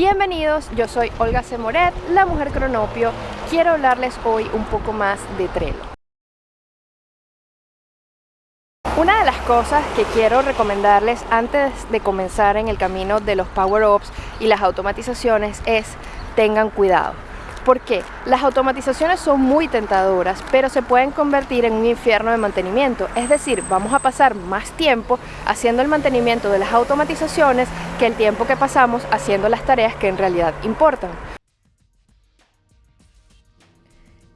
Bienvenidos, yo soy Olga Semoret, la mujer cronopio. Quiero hablarles hoy un poco más de Trello. Una de las cosas que quiero recomendarles antes de comenzar en el camino de los power-ups y las automatizaciones es tengan cuidado. Porque las automatizaciones son muy tentadoras, pero se pueden convertir en un infierno de mantenimiento. Es decir, vamos a pasar más tiempo haciendo el mantenimiento de las automatizaciones que el tiempo que pasamos haciendo las tareas que en realidad importan.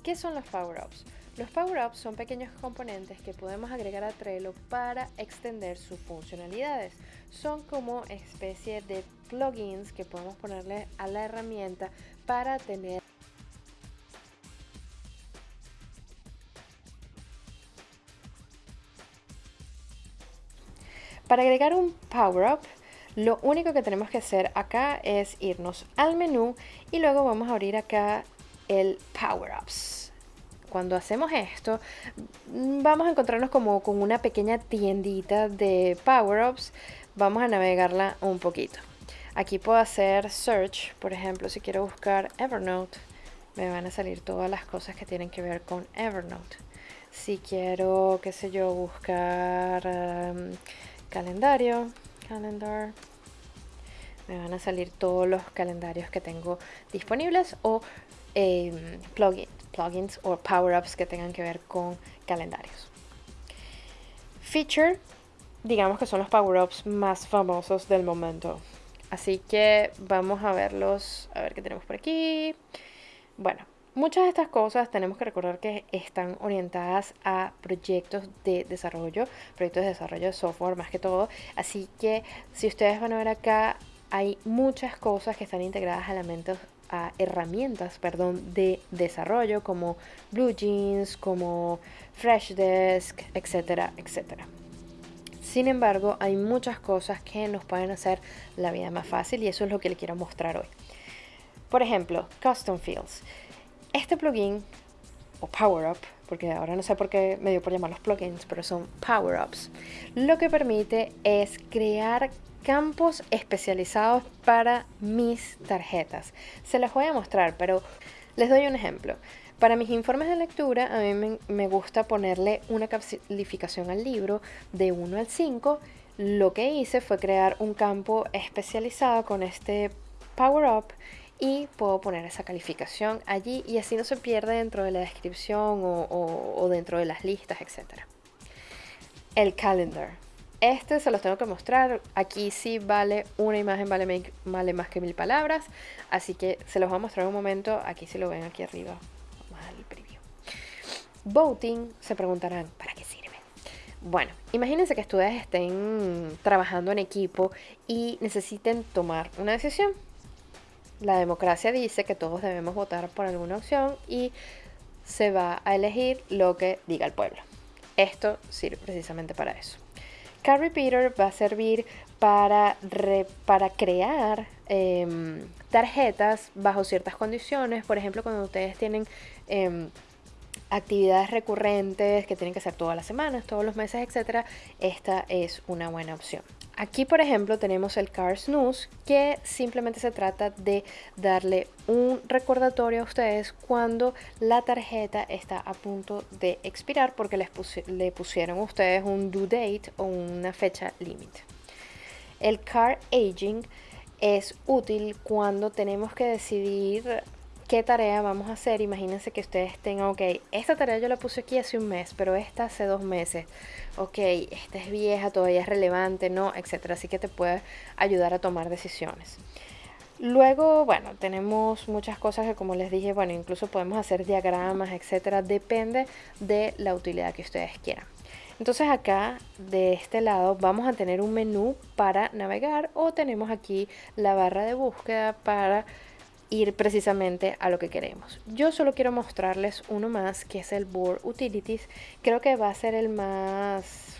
¿Qué son los power-ups? Los power-ups son pequeños componentes que podemos agregar a Trello para extender sus funcionalidades. Son como especie de plugins que podemos ponerle a la herramienta para tener Para agregar un power up, lo único que tenemos que hacer acá es irnos al menú y luego vamos a abrir acá el power ups. Cuando hacemos esto, vamos a encontrarnos como con una pequeña tiendita de power ups. Vamos a navegarla un poquito. Aquí puedo hacer search, por ejemplo, si quiero buscar Evernote, me van a salir todas las cosas que tienen que ver con Evernote. Si quiero, qué sé yo, buscar um, calendario, calendar, me van a salir todos los calendarios que tengo disponibles o em, plugins, plugins o power-ups que tengan que ver con calendarios. Feature, digamos que son los power-ups más famosos del momento. Así que vamos a verlos, a ver qué tenemos por aquí. Bueno, Muchas de estas cosas tenemos que recordar que están orientadas a proyectos de desarrollo, proyectos de desarrollo de software más que todo. Así que si ustedes van a ver acá, hay muchas cosas que están integradas a elementos a herramientas perdón, de desarrollo como BlueJeans, como Freshdesk, etcétera, etcétera. Sin embargo, hay muchas cosas que nos pueden hacer la vida más fácil y eso es lo que les quiero mostrar hoy. Por ejemplo, Custom Fields. Este plugin, o Power Up, porque ahora no sé por qué me dio por llamarlos plugins, pero son Power Ups, lo que permite es crear campos especializados para mis tarjetas. Se los voy a mostrar, pero les doy un ejemplo. Para mis informes de lectura, a mí me, me, gusta ponerle una calificación al libro de 1 al 5. Lo que hice fue crear un campo especializado con este Power Up y puedo poner esa calificación allí y así no se pierde dentro de la descripción o, dentro de las listas, etc. El calendar. Este se los tengo que mostrar. Aquí sí vale una imagen, vale, vale más que mil palabras. Así que se los voy a mostrar un momento. Aquí si lo ven aquí arriba. Vamos a preview. Voting, se preguntarán, ¿para qué sirve? Bueno, imagínense que ustedes estén trabajando en equipo y necesiten tomar una decisión la democracia dice que todos debemos votar por alguna opción y se va a elegir lo que diga el pueblo. Esto sirve precisamente para eso. Car Repeater va a servir para, para crear em, tarjetas bajo ciertas condiciones. Por ejemplo, cuando ustedes tienen em, actividades recurrentes que tienen que hacer todas las semanas, todos los meses, etc. Esta es una buena opción. Aquí, por ejemplo, tenemos el Car Snooze, que simplemente se trata de darle un recordatorio a ustedes cuando la tarjeta está a punto de expirar porque les le pusieron ustedes un due date o una fecha límite. El Car Aging es útil cuando tenemos que decidir qué tarea vamos a hacer. Imagínense que ustedes tengan, ok, esta tarea yo la puse aquí hace un mes, pero esta hace dos meses. Ok, esta es vieja, todavía es relevante, no, etcétera. Así que te puede ayudar a tomar decisiones. Luego, bueno, tenemos muchas cosas que como les dije, bueno, incluso podemos hacer diagramas, etcétera. Depende de la utilidad que ustedes quieran. Entonces acá de este lado vamos a tener un menú para navegar o tenemos aquí la barra de búsqueda para ir precisamente a lo que queremos. Yo solo quiero mostrarles uno más que es el Board Utilities. Creo que va a ser el más,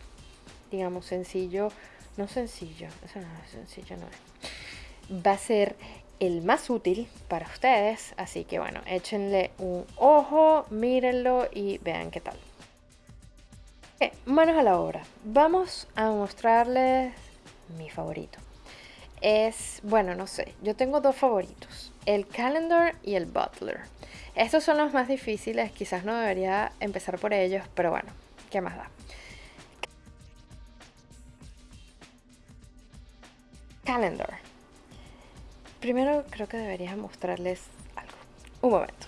digamos, sencillo. No sencillo, no, sencillo no es. Va a ser el más útil para ustedes. Así que bueno, échenle un ojo, mírenlo y vean qué tal. manos a la obra. Vamos a mostrarles mi favorito es, bueno, no sé, yo tengo dos favoritos, el calendar y el butler. Estos son los más difíciles, quizás no debería empezar por ellos, pero bueno, ¿qué más da? Calendar. Primero creo que debería mostrarles algo. Un momento.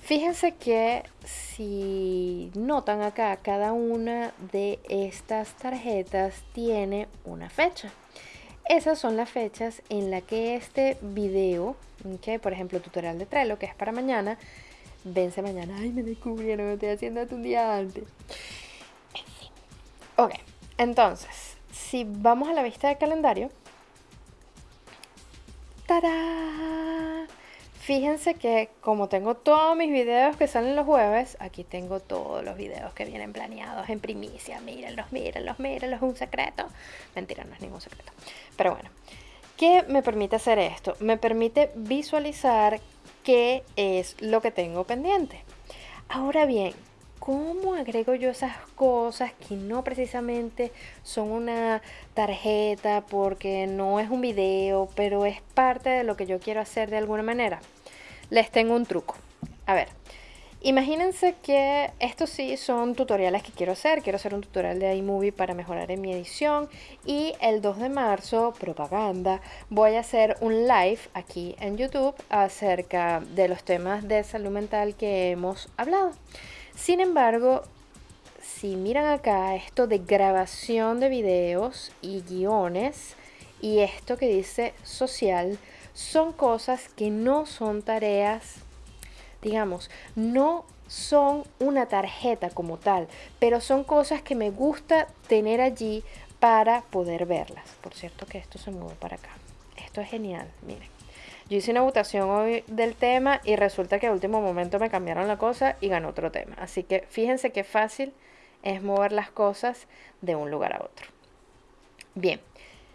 Fíjense que si notan acá, cada una de estas tarjetas tiene una fecha. Esas son las fechas en las que este video, que por ejemplo tutorial de Trello, que es para mañana, vence mañana. Ay, me descubrieron, me estoy haciendo un día antes. En fin. Ok, entonces, si vamos a la vista del calendario, ¡Tarán! Fíjense que como tengo todos mis videos que salen los jueves, aquí tengo todos los videos que vienen planeados en primicia. Mírenlos, mírenlos, mírenlos, un secreto. Mentira, no es ningún secreto. Pero bueno, ¿qué me permite hacer esto? Me permite visualizar qué es lo que tengo pendiente. Ahora bien, ¿cómo agrego yo esas cosas que no precisamente son una tarjeta porque no es un video, pero es parte de lo que yo quiero hacer de alguna manera? Les tengo un truco. A ver, imagínense que estos sí son tutoriales que quiero hacer. Quiero hacer un tutorial de iMovie para mejorar en mi edición. Y el 2 de marzo, propaganda, voy a hacer un live aquí en YouTube acerca de los temas de salud mental que hemos hablado. Sin embargo, si miran acá esto de grabación de videos y guiones y esto que dice social, son cosas que no son tareas, digamos, no son una tarjeta como tal, pero son cosas que me gusta tener allí para poder verlas. Por cierto que esto se mueve para acá. Esto es genial, miren. Yo hice una votación hoy del tema y resulta que a último momento me cambiaron la cosa y ganó otro tema. Así que fíjense qué fácil es mover las cosas de un lugar a otro. Bien,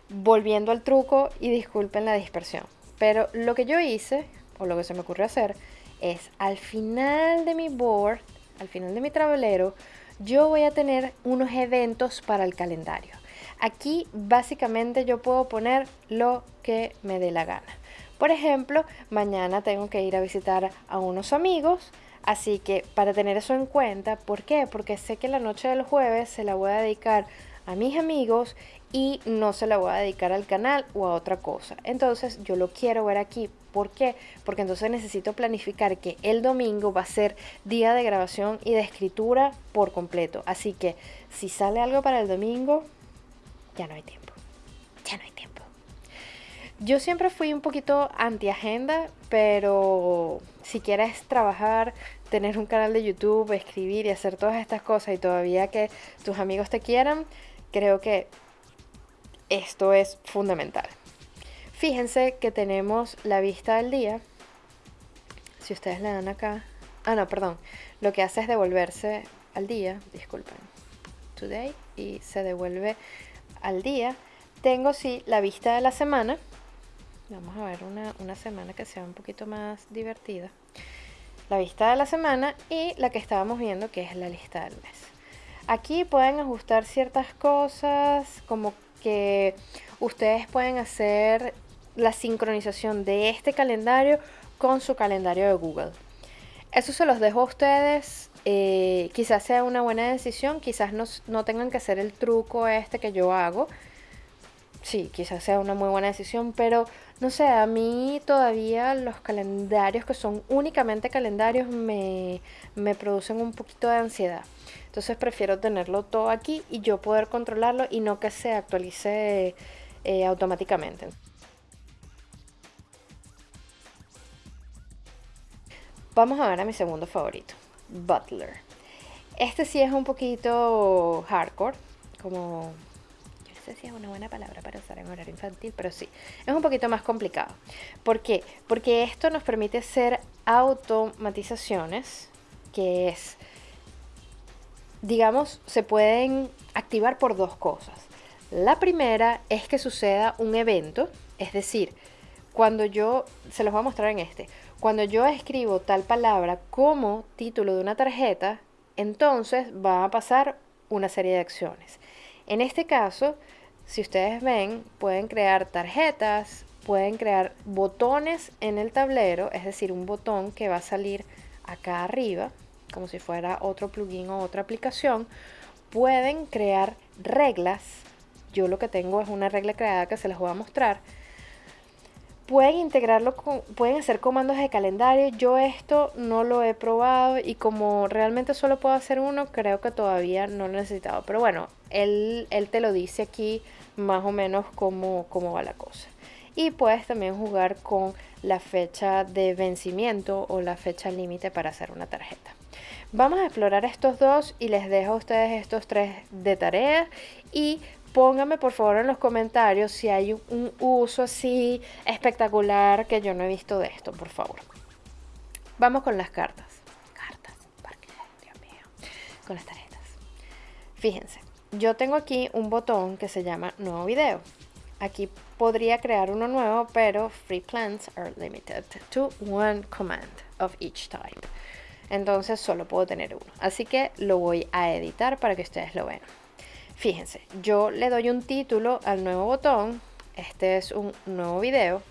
volviendo al truco y disculpen la dispersión. Pero lo que yo hice, o lo que se me ocurrió hacer, es al final de mi board, al final de mi tablero, yo voy a tener unos eventos para el calendario. Aquí básicamente yo puedo poner lo que me dé la gana. Por ejemplo, mañana tengo que ir a visitar a unos amigos, así que para tener eso en cuenta, ¿por qué? Porque sé que la noche del jueves se la voy a dedicar a mis amigos y no se la voy a dedicar al canal o a otra cosa. Entonces yo lo quiero ver aquí. ¿Por qué? Porque entonces necesito planificar que el domingo va a ser día de grabación y de escritura por completo. Así que si sale algo para el domingo, ya no hay tiempo. Ya no hay tiempo. Yo siempre fui un poquito anti-agenda, pero si quieres trabajar, tener un canal de YouTube, escribir y hacer todas estas cosas y todavía que tus amigos te quieran, creo que esto es fundamental. Fíjense que tenemos la vista del día. Si ustedes le dan acá. Ah, no, perdón. Lo que hace es devolverse al día. Disculpen. Today. Y se devuelve al día. Tengo sí la vista de la semana Vamos a ver una, semana que sea un poquito más divertida. La vista de la semana y la que estábamos viendo que es la lista del mes. Aquí pueden ajustar ciertas cosas como que ustedes pueden hacer la sincronización de este calendario con su calendario de Google. Eso se los dejo a ustedes. Eh, quizás sea una buena decisión, quizás no, no tengan que hacer el truco este que yo hago. Sí, quizás sea una muy buena decisión, pero no sé, a mí todavía los calendarios que son únicamente calendarios me, producen un poquito de ansiedad. Entonces prefiero tenerlo todo aquí y yo poder controlarlo y no que se actualice eh, automáticamente. Vamos a ver a mi segundo favorito, Butler. Este sí es un poquito hardcore, como sé si es una buena palabra para usar en horario infantil, pero sí, es un poquito más complicado. ¿Por qué? Porque esto nos permite hacer automatizaciones, que es, digamos, se pueden activar por dos cosas. La primera es que suceda un evento, es decir, cuando yo, se los voy a mostrar en este, cuando yo escribo tal palabra como título de una tarjeta, entonces va a pasar una serie de acciones. En este caso, si ustedes ven, pueden crear tarjetas, pueden crear botones en el tablero, es decir, un botón que va a salir acá arriba, como si fuera otro plugin o otra aplicación. Pueden crear reglas. Yo lo que tengo es una regla creada que se les voy a mostrar pueden integrarlo con, pueden hacer comandos de calendario. Yo esto no lo he probado y como realmente solo puedo hacer uno, creo que todavía no lo he necesitado. Pero bueno, él, él te lo dice aquí más o menos cómo, cómo va la cosa. Y puedes también jugar con la fecha de vencimiento o la fecha límite para hacer una tarjeta. Vamos a explorar estos dos y les dejo a ustedes estos tres de tarea y pónganme por favor en los comentarios si hay un uso así espectacular que yo no he visto de esto, por favor. Vamos con las cartas. Cartas, Dios mío. Con las tarjetas. Fíjense, yo tengo aquí un botón que se llama Nuevo Video. Aquí podría crear uno nuevo, pero free plans are limited to one command of each type. Entonces solo puedo tener uno. Así que lo voy a editar para que ustedes lo vean. Fíjense, yo le doy un título al nuevo botón, este es un nuevo video,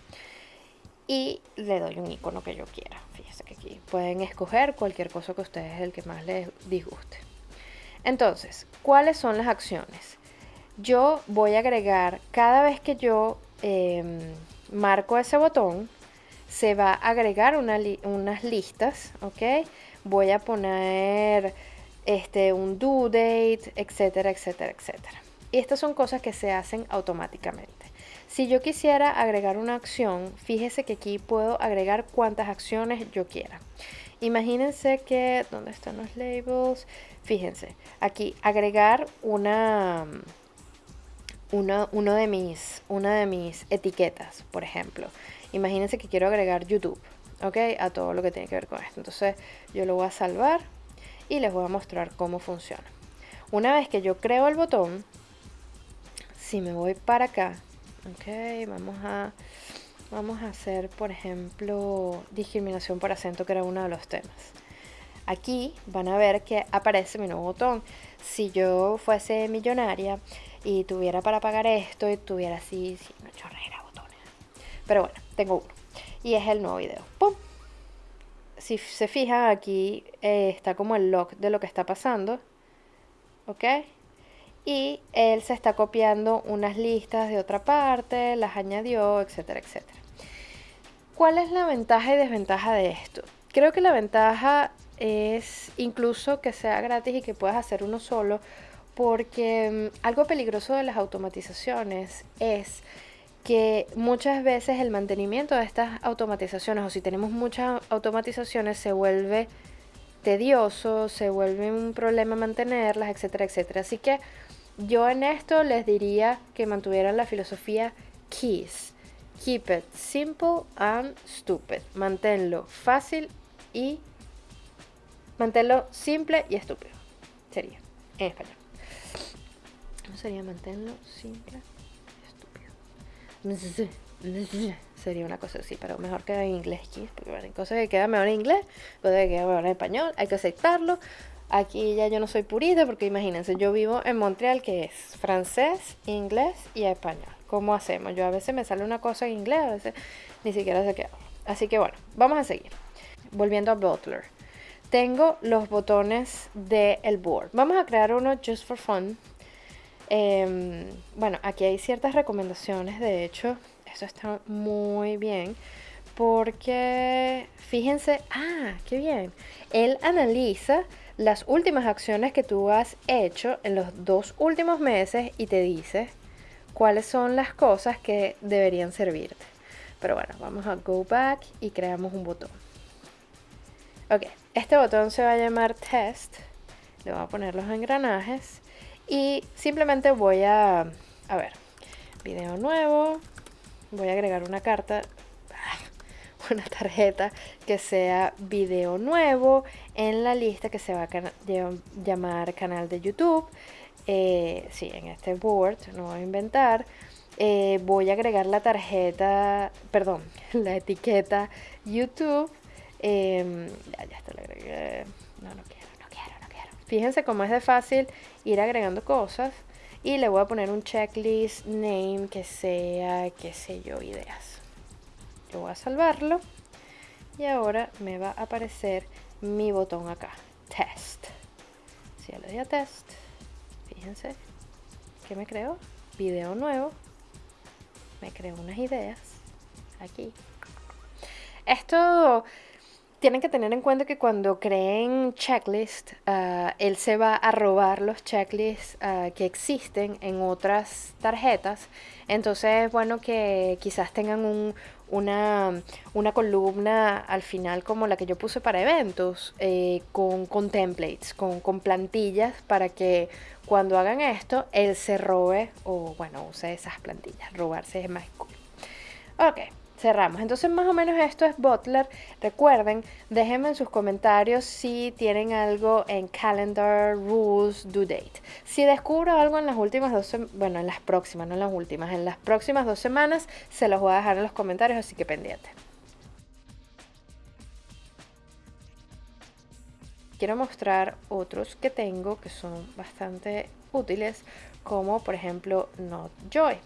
y le doy un icono que yo quiera. Fíjense que aquí pueden escoger cualquier cosa que ustedes el que más les disguste. Entonces, ¿cuáles son las acciones? Yo voy a agregar, cada vez que yo em, marco ese botón, se va a agregar unas listas, ¿ok? Voy a poner este, un due date, etcétera, etcétera, etcétera. Y estas son cosas que se hacen automáticamente. Si yo quisiera agregar una acción, fíjese que aquí puedo agregar cuantas acciones yo quiera. Imagínense que, ¿dónde están los labels? Fíjense, aquí agregar una, una, uno de mis, una de mis etiquetas, por ejemplo. Imagínense que quiero agregar YouTube, ¿ok? A todo lo que tiene que ver con esto. Entonces yo lo voy a salvar y les voy a mostrar cómo funciona. Una vez que yo creo el botón, si me voy para acá, ok, vamos a, vamos a hacer, por ejemplo, discriminación por acento, que era uno de los temas. Aquí van a ver que aparece mi nuevo botón. Si yo fuese millonaria y tuviera para pagar esto y tuviera así, sí, una chorrera botones. Pero bueno, tengo uno. Y es el nuevo video. ¡Pum! si se fija aquí eh, está como el log de lo que está pasando. ¿Ok? Y él se está copiando unas listas de otra parte, las añadió, etcétera, etcétera. ¿Cuál es la ventaja y desventaja de esto? Creo que la ventaja es incluso que sea gratis y que puedas hacer uno solo, porque mm, algo peligroso de las automatizaciones es que muchas veces el mantenimiento de estas automatizaciones, o si tenemos muchas automatizaciones, se vuelve tedioso, se vuelve un problema mantenerlas, etcétera, etcétera. Así que yo en esto les diría que mantuvieran la filosofía KEYS. Keep it simple and stupid. Manténlo fácil y manténlo simple y estúpido. Sería en español. ¿Cómo sería manténlo simple? Sería una cosa así, pero mejor queda en inglés porque hay cosas que quedan mejor en inglés, cosas que quedan mejor en español, hay que aceptarlo. Aquí ya yo no soy purista porque imagínense, yo vivo en Montreal que es francés, inglés y español. ¿Cómo hacemos? Yo a veces me sale una cosa en inglés, a veces ni siquiera se queda. Así que bueno, vamos a seguir. Volviendo a Butler. Tengo los botones del board. Vamos a crear uno just for fun Em, bueno, aquí hay ciertas recomendaciones, de hecho, eso está muy bien, porque fíjense, ah, qué bien, él analiza las últimas acciones que tú has hecho en los dos últimos meses y te dice cuáles son las cosas que deberían servirte. Pero bueno, vamos a go back y creamos un botón. Ok, este botón se va a llamar test. Le voy a poner los engranajes y simplemente voy a, a ver, video nuevo, voy a agregar una carta, una tarjeta que sea video nuevo en la lista que se va a llamar canal de YouTube. Eh, sí, en este board, no voy a inventar. Eh, voy a agregar la tarjeta, perdón, la etiqueta YouTube. Em, ya, ya está, la agregué. No, no quiero, no quiero, no quiero. Fíjense cómo es de fácil ir agregando cosas y le voy a poner un checklist name que sea, qué sé yo, ideas. Yo voy a salvarlo y ahora me va a aparecer mi botón acá, test. Si yo le doy a test, fíjense que me creo video nuevo, me creo unas ideas aquí. Esto tienen que tener en cuenta que cuando creen checklist, ah, él se va a robar los checklists ah, que existen en otras tarjetas. Entonces es bueno que quizás tengan un, una, columna al final como la que yo puse para eventos, eh, con, con, templates, con, con plantillas para que cuando hagan esto, él se robe o bueno, use esas plantillas. Robarse es más cool. Ok cerramos. Entonces más o menos esto es Butler. Recuerden, déjenme en sus comentarios si tienen algo en Calendar, Rules, Due Date. Si descubro algo en las últimas dos bueno, en las próximas, no en las últimas, en las próximas dos semanas, se los voy a dejar en los comentarios, así que pendiente. Quiero mostrar otros que tengo que son bastante útiles, como por ejemplo Not Joy.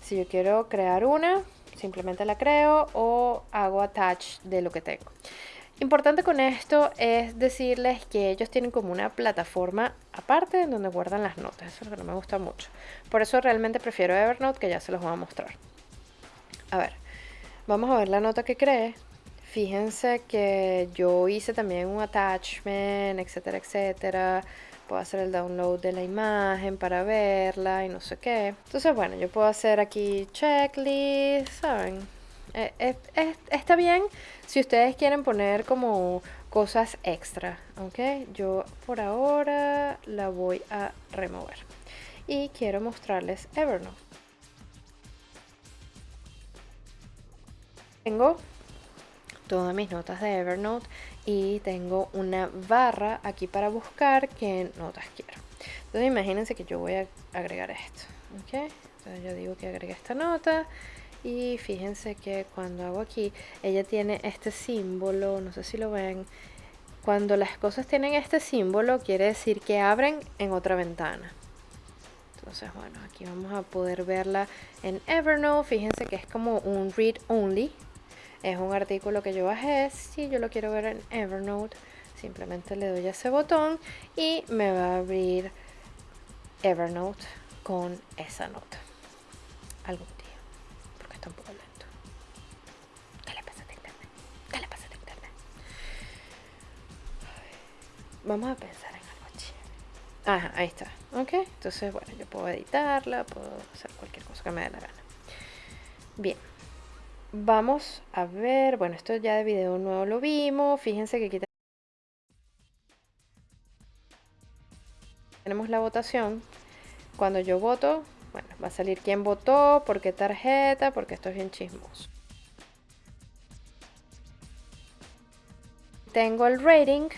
Si yo quiero crear una, simplemente la creo o hago attach de lo que tengo. Importante con esto es decirles que ellos tienen como una plataforma aparte en donde guardan las notas. Eso es lo que no me gusta mucho. Por eso realmente prefiero Evernote que ya se los voy a mostrar. A ver, vamos a ver la nota que creé. Fíjense que yo hice también un attachment, etcétera, etcétera puedo hacer el download de la imagen para verla y no sé qué. Entonces, bueno, yo puedo hacer aquí checklist, ¿saben? Eh, eh, está bien si ustedes quieren poner como cosas extra, ¿ok? Yo por ahora la voy a remover. Y quiero mostrarles Evernote. Tengo todas mis notas de Evernote y tengo una barra aquí para buscar qué notas quiero. Entonces imagínense que yo voy a agregar esto. ¿okay? Entonces yo digo que agregue esta nota y fíjense que cuando hago aquí, ella tiene este símbolo, no sé si lo ven. Cuando las cosas tienen este símbolo quiere decir que abren en otra ventana. Entonces bueno, aquí vamos a poder verla en Evernote. Fíjense que es como un read only es un artículo que yo bajé. Si yo lo quiero ver en Evernote, simplemente le doy a ese botón y me va a abrir Evernote con esa nota. Algún día, porque está un poco lento. ¿Qué le pasa a internet? ¿Qué le pasa a internet? Vamos a pensar en algo chévere. Ajá, ahí está. Ok, entonces bueno, yo puedo editarla, puedo hacer cualquier cosa que me dé la gana. Bien vamos a ver, bueno, esto ya de video nuevo lo vimos, fíjense que aquí tenemos la votación. Cuando yo voto, bueno, va a salir quién votó, por qué tarjeta, porque esto es bien chismoso. Tengo el rating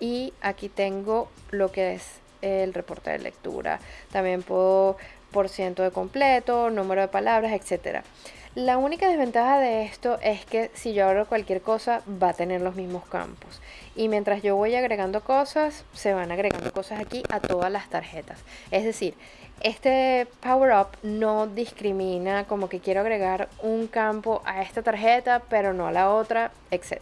y aquí tengo lo que es el reporte de lectura. También puedo por ciento de completo, número de palabras, etcétera. La única desventaja de esto es que si yo abro cualquier cosa va a tener los mismos campos. Y mientras yo voy agregando cosas, se van agregando cosas aquí a todas las tarjetas. Es decir, este Power Up no discrimina como que quiero agregar un campo a esta tarjeta, pero no a la otra, etc.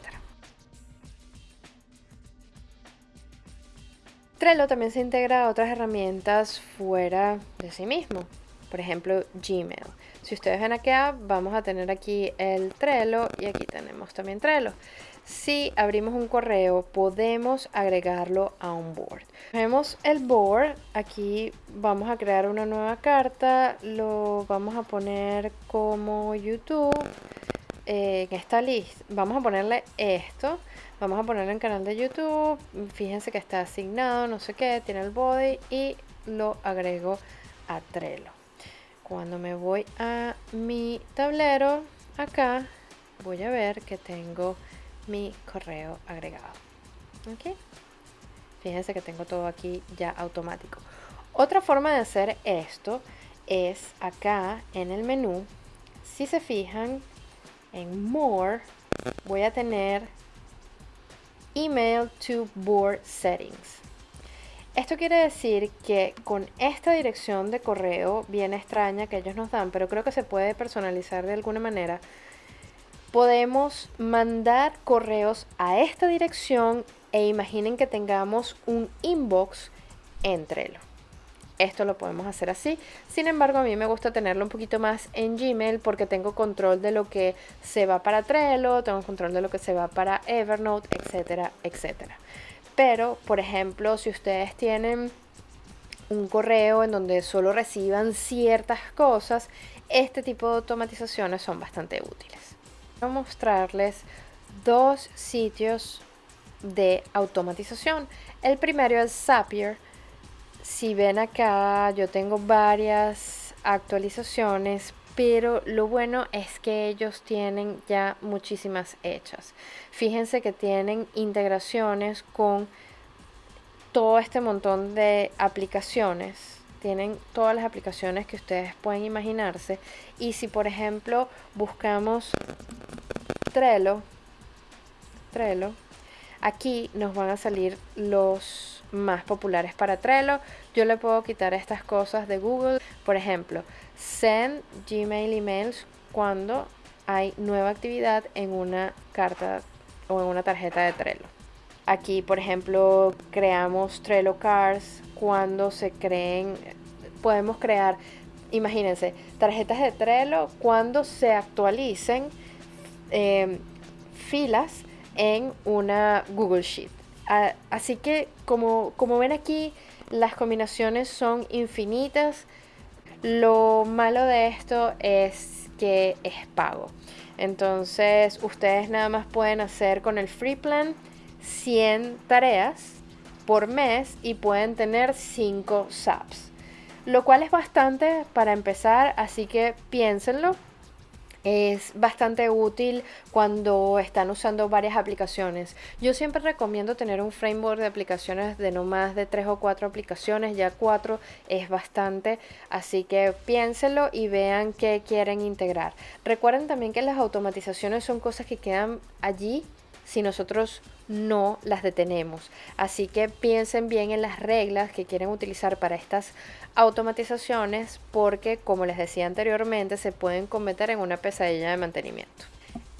Trello también se integra a otras herramientas fuera de sí mismo. Por ejemplo, Gmail. Si ustedes ven acá, vamos a tener aquí el Trello y aquí tenemos también Trello. Si abrimos un correo, podemos agregarlo a un board. Vemos el board, aquí vamos a crear una nueva carta, lo vamos a poner como YouTube. Eh, en esta lista, vamos a ponerle esto, vamos a ponerlo en canal de YouTube, fíjense que está asignado, no sé qué, tiene el body y lo agrego a Trello cuando me voy a mi tablero acá voy a ver que tengo mi correo agregado ok fíjense que tengo todo aquí ya automático. Otra forma de hacer esto es acá en el menú. Si se fijan en more voy a tener email to board settings Esto quiere decir que con esta dirección de correo bien extraña que ellos nos dan, pero creo que se puede personalizar de alguna manera, podemos mandar correos a esta dirección e imaginen que tengamos un inbox en Trello. Esto lo podemos hacer así. Sin embargo, a mí me gusta tenerlo un poquito más en Gmail porque tengo control de lo que se va para Trello, tengo control de lo que se va para Evernote, etcétera, etcétera. Pero, por ejemplo, si ustedes tienen un correo en donde solo reciban ciertas cosas, este tipo de automatizaciones son bastante útiles. Voy a mostrarles dos sitios de automatización. El primero es Zapier. Si ven acá, yo tengo varias actualizaciones, pero lo bueno es que ellos tienen ya muchísimas hechas. Fíjense que tienen integraciones con todo este montón de aplicaciones. Tienen todas las aplicaciones que ustedes pueden imaginarse. Y si por ejemplo buscamos Trello, Trello, aquí nos van a salir los más populares para Trello. Yo le puedo quitar estas cosas de Google. Por ejemplo, send Gmail emails cuando hay nueva actividad en una carta o en una tarjeta de Trello. Aquí, por ejemplo, creamos Trello Cards cuando se creen, podemos crear, imagínense, tarjetas de Trello cuando se actualicen em, filas en una Google Sheet. así que como, como ven aquí, las combinaciones son infinitas. Lo malo de esto es que es pago. Entonces ustedes nada más pueden hacer con el free plan 100 tareas por mes y pueden tener 5 SAPs. Lo cual es bastante para empezar, así que piénsenlo es bastante útil cuando están usando varias aplicaciones. Yo siempre recomiendo tener un framework de aplicaciones de no más de tres o cuatro aplicaciones, ya cuatro es bastante, así que piénsenlo y vean qué quieren integrar. Recuerden también que las automatizaciones son cosas que quedan allí si nosotros no las detenemos. Así que piensen bien en las reglas que quieren utilizar para estas automatizaciones porque, como les decía anteriormente, se pueden cometer en una pesadilla de mantenimiento.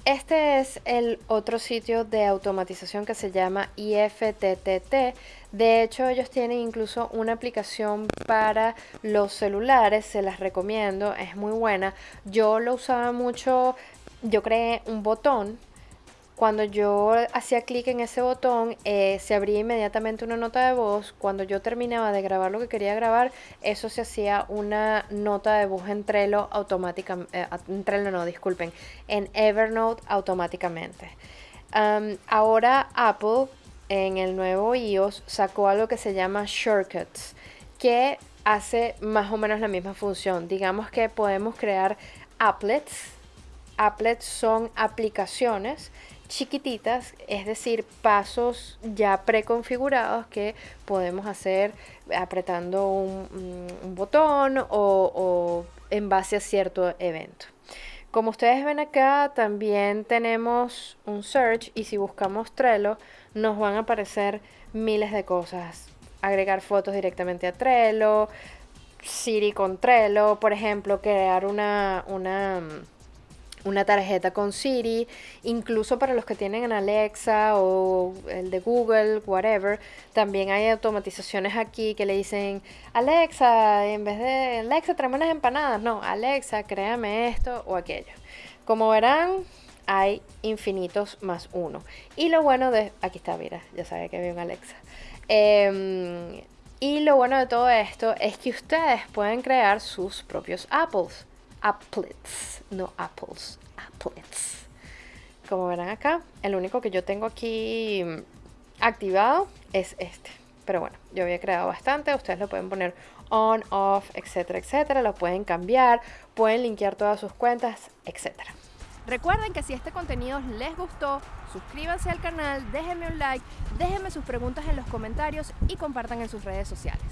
Este es el otro sitio de automatización que se llama IFTTT. De hecho, ellos tienen incluso una aplicación para los celulares, se las recomiendo, es muy buena. Yo lo usaba mucho, yo creé un botón cuando yo hacía clic en ese botón, eh, se abría inmediatamente una nota de voz. Cuando yo terminaba de grabar lo que quería grabar, eso se hacía una nota de voz en Trello automáticamente. Eh, en Trello no, disculpen, en Evernote automáticamente. ahora Apple en el nuevo iOS sacó algo que se llama Shortcuts, que hace más o menos la misma función. Digamos que podemos crear applets. Applets son aplicaciones chiquititas, es decir, pasos ya preconfigurados que podemos hacer apretando un, botón o, o en base a cierto evento. Como ustedes ven acá, también tenemos un search y si buscamos Trello, nos van a aparecer miles de cosas. Agregar fotos directamente a Trello, Siri con Trello, por ejemplo, crear una, una una tarjeta con Siri, incluso para los que tienen Alexa o el de Google, whatever, también hay automatizaciones aquí que le dicen, Alexa, en vez de Alexa, tráeme unas empanadas, no, Alexa, créame esto o aquello. Como verán, hay infinitos más uno. Y lo bueno de, aquí está, mira, ya sabe que había un Alexa. Em, y lo bueno de todo esto es que ustedes pueden crear sus propios apples applets, no apples, applets. Como verán acá, el único que yo tengo aquí activado es este. Pero bueno, yo había creado bastante, ustedes lo pueden poner on, off, etcétera, etcétera. Lo pueden cambiar, pueden linkear todas sus cuentas, etcétera. Recuerden que si este contenido les gustó, suscríbanse al canal, déjenme un like, déjenme sus preguntas en los comentarios y compartan en sus redes sociales.